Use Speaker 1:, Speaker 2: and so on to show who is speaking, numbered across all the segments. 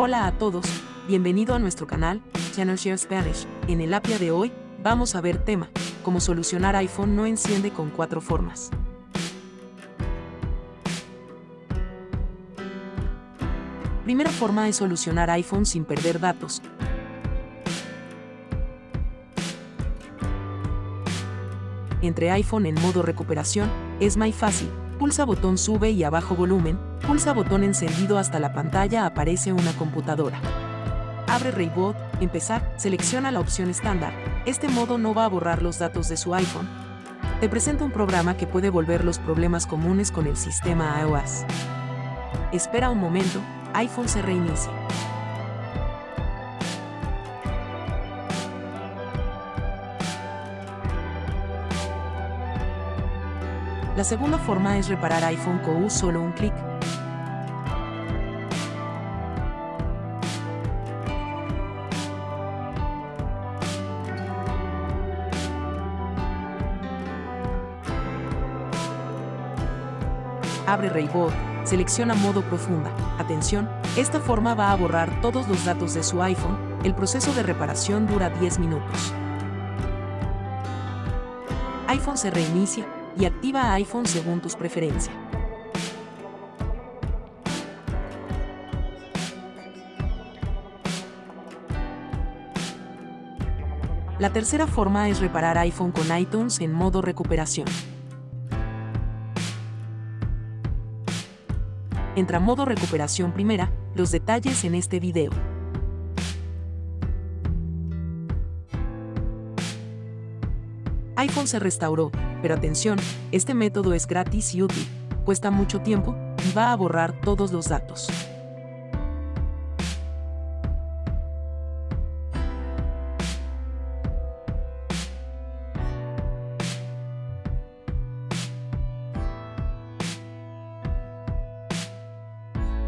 Speaker 1: Hola a todos, bienvenido a nuestro canal, Channel Share Spanish. En el APIA de hoy, vamos a ver tema, cómo solucionar iPhone no enciende con cuatro formas. Primera forma es solucionar iPhone sin perder datos. Entre iPhone en modo recuperación, es muy fácil, pulsa botón sube y abajo volumen, pulsa botón encendido hasta la pantalla aparece una computadora. Abre Rayboot, empezar, selecciona la opción estándar. Este modo no va a borrar los datos de su iPhone. Te presenta un programa que puede volver los problemas comunes con el sistema iOS. Espera un momento, iPhone se reinicia. La segunda forma es reparar iPhone con solo un clic. Abre Rayboot, selecciona modo profunda. Atención, esta forma va a borrar todos los datos de su iPhone, el proceso de reparación dura 10 minutos. iPhone se reinicia, y activa iPhone según tus preferencias. La tercera forma es reparar iPhone con iTunes en modo recuperación. Entra modo recuperación primera, los detalles en este video. iPhone se restauró, pero atención, este método es gratis y útil, cuesta mucho tiempo y va a borrar todos los datos.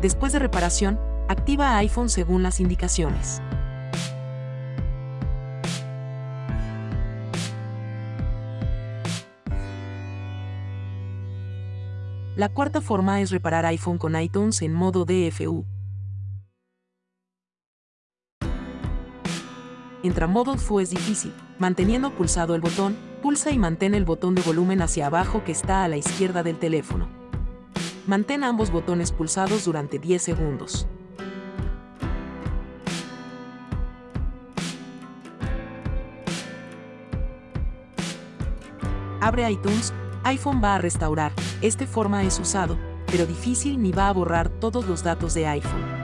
Speaker 1: Después de reparación, activa iPhone según las indicaciones. La cuarta forma es reparar iPhone con iTunes en modo DFU. Entra modo DFU es difícil. Manteniendo pulsado el botón, pulsa y mantén el botón de volumen hacia abajo que está a la izquierda del teléfono. Mantén ambos botones pulsados durante 10 segundos. Abre iTunes iPhone va a restaurar. Este forma es usado, pero difícil ni va a borrar todos los datos de iPhone.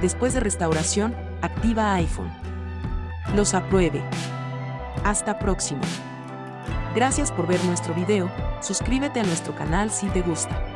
Speaker 1: Después de restauración, activa iPhone. Los apruebe. Hasta próximo. Gracias por ver nuestro video, suscríbete a nuestro canal si te gusta.